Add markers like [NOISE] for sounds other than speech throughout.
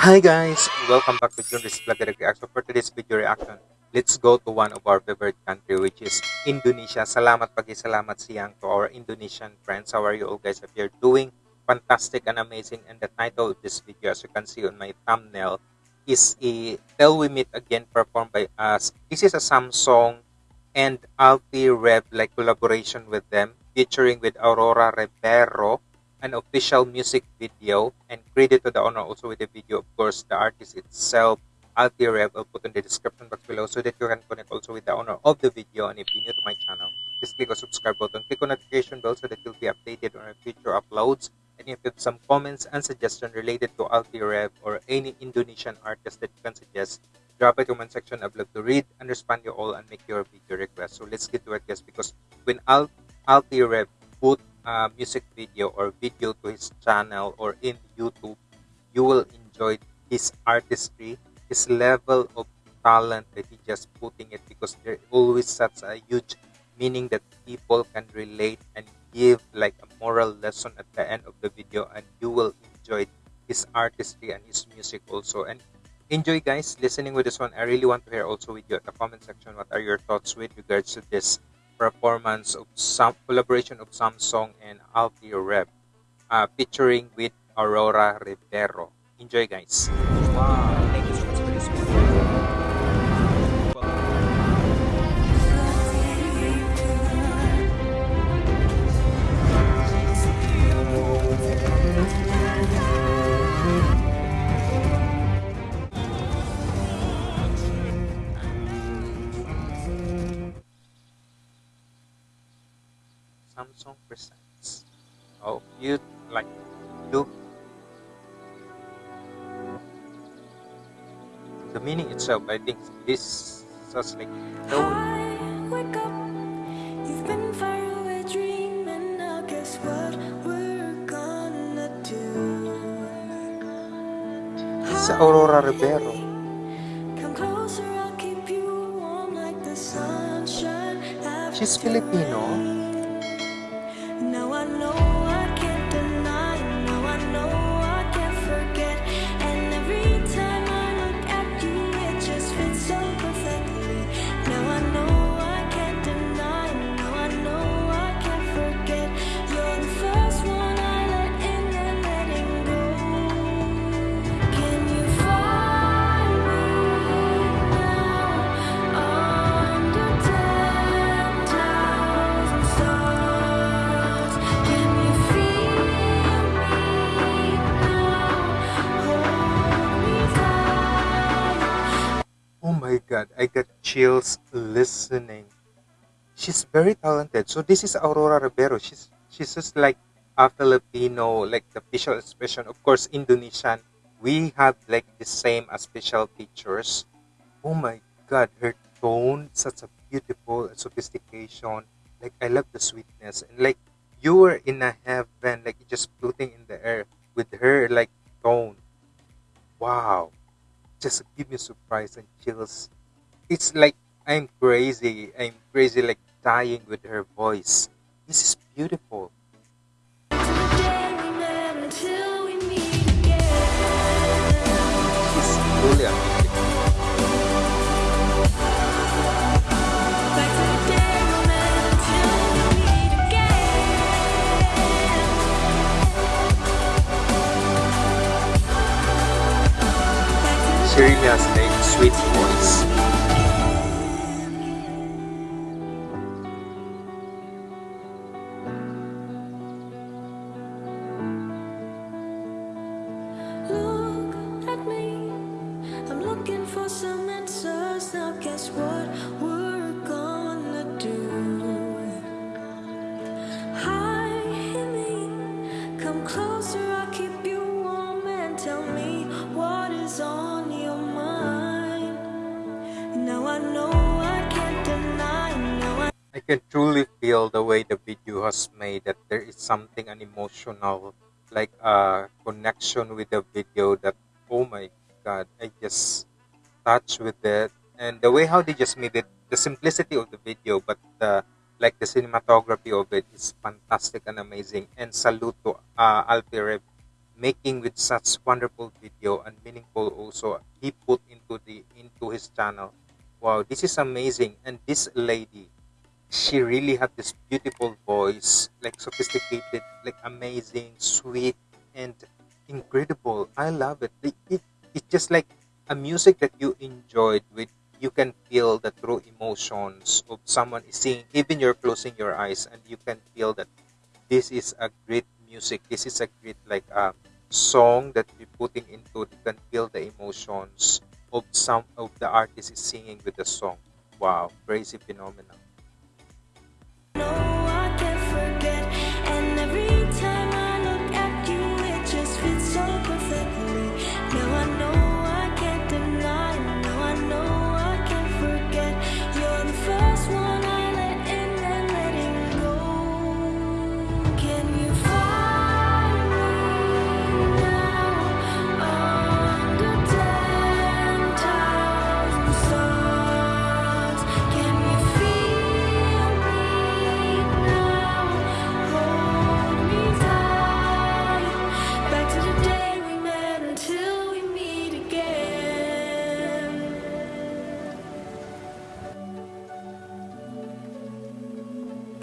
Hi guys, welcome back to Junris Vlog Reaction. For today's video reaction, let's go to one of our favorite country which is Indonesia. Salamat pagi salamat siang to our Indonesian friends. How are you all guys? If you're doing fantastic and amazing and the title of this video as you can see on my thumbnail is a We Meet Again performed by us. This is a Samsung and Alffy Rev like collaboration with them featuring with Aurora Ribero an official music video and credit to the owner also with the video of course the artist itself. Will put in the description box below so that you can connect also with the owner of the video. And if you're new to my channel just click on subscribe button click on notification bell so that you'll be updated on our future uploads. And if you have some comments and suggestions related to Alffy Rev or any Indonesian artist that you can suggest drop in comment section. I'd love to read and respond you all and make your video request. So let's get to it guys because when Al Alffy Rev put uh, music video or video to his channel or in YouTube, you will enjoy his artistry, his level of talent that he just putting it because there always such a huge meaning that people can relate and give like a moral lesson at the end of the video and you will enjoy his artistry and his music also. And enjoy guys listening with this one. I really want to hear also with you at the comment section what are your thoughts with regards to this performance of some collaboration of Samsung and Alffy Rev uh, featuring with Aurora Ribero. Enjoy guys. Wow, Samsung presents. Oh, you like look. The meaning itself, I think this is like no. wake up. You've been far away dreaming. Now guess what we're gonna do? Sa Aurora Ribero. She's Filipino. God, I got chills listening. She's very talented. So this is Aurora Ribero. She's she's just like a Filipino, like the facial expression. Of course, Indonesian. We have like the same as facial features. Oh my god, her tone, such a beautiful sophistication. Like I love the sweetness and like you were in a heaven, like just floating in the air with her like tone. Wow just give me surprise and chills. It's like I'm crazy. I'm crazy, like dying with her voice. This is beautiful. She really has a sweet voice. Can truly feel the way the video has made that there is something an emotional like a connection with the video that oh my god I just touched with it. And the way how they just made it the simplicity of the video but the like the cinematography of it is fantastic and amazing. And salute to uh, Alffy making with such wonderful video and meaningful also he put into the into his channel. Wow this is amazing. And this lady she really had this beautiful voice like sophisticated like amazing sweet and incredible. I love it. It, it it's just like a music that you enjoyed with you can feel the true emotions of someone is singing even you're closing your eyes and you can feel that this is a great music. This is a great like uh, song that you're putting into you can feel the emotions of some of the artist is singing with the song. Wow crazy phenomenal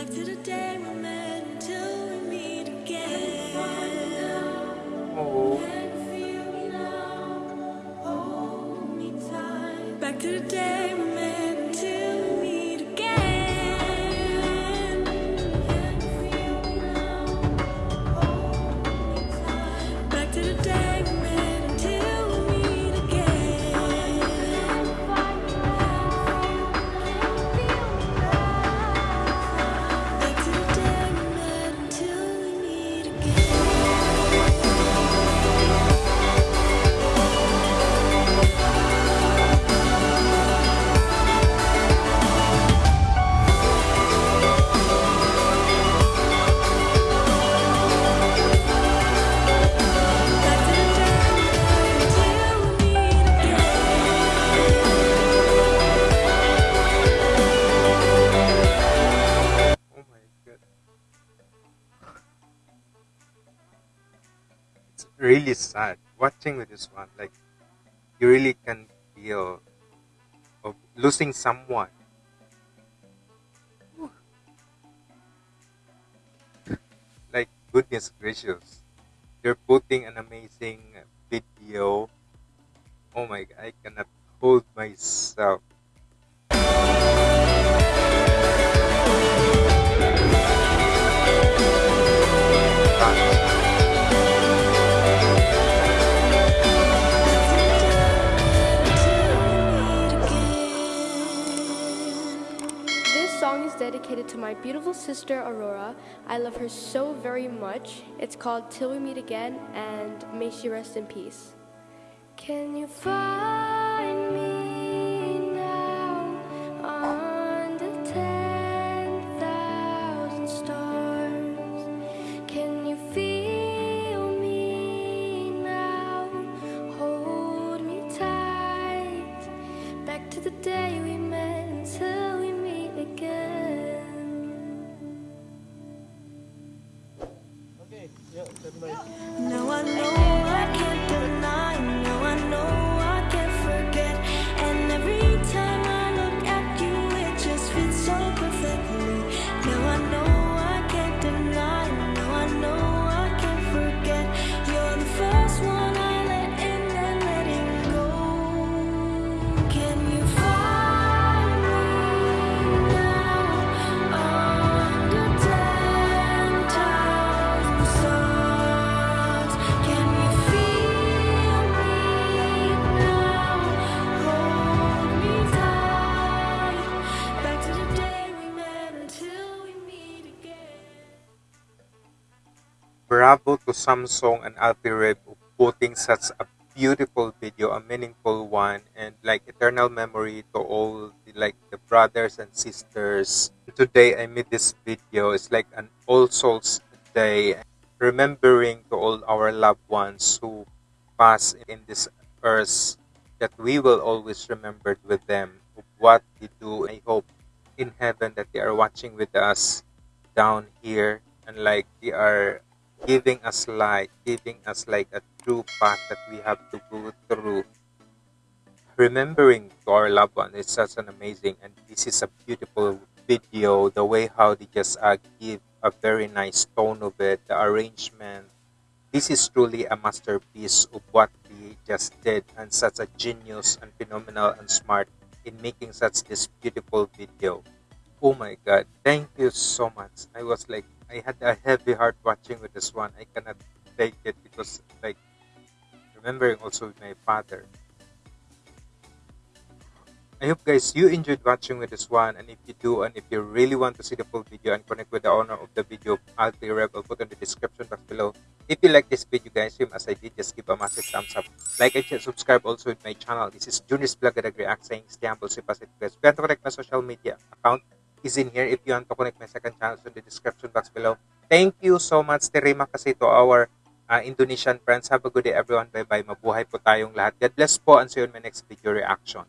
Back to the day we met until we meet again. Really sad watching with this one. Like you really can feel of losing someone. [SIGHS] Like goodness gracious. You're putting an amazing video. Oh my god i cannot hold myself song is dedicated to my beautiful sister Aurora. I love her so very much. It's called Till We Meet Again and may she rest in peace. Can you find to Samsung and Alffy Rev for putting such a beautiful video, a meaningful one, and like eternal memory to all the like the brothers and sisters. Today I made this video. It's like an All Souls Day, remembering to all our loved ones who passed in this earth that we will always remember with them what they do. I hope in heaven that they are watching with us down here and like they are giving us light, giving us like a true path that we have to go through. Remembering to our loved one is such an amazing, and this is a beautiful video. The way how they just uh, give a very nice tone of it, the arrangement. This is truly a masterpiece of what they just did, and such a genius and phenomenal and smart in making such this beautiful video. Oh my god, thank you so much. I was like, I had a heavy heart watching with this one. I cannot take it because, like, remembering also with my father. I hope guys you enjoyed watching with this one and if you do and if you really want to see the full video and connect with the owner of the video I'll I'll put in the description box below. If you like this video guys, same as I did, just give a massive thumbs up. Like and subscribe also with my channel. This is Junior's Vlog at React saying stay humble, stay positive guys. You connect my social media account is in here. If you want to connect my second channel in the description box below. Thank you so much Terima kasi to our uh, Indonesian friends. Have a good day everyone. Bye-bye. Mabuhay po tayong lahat. God bless po and see you in my next video reaction.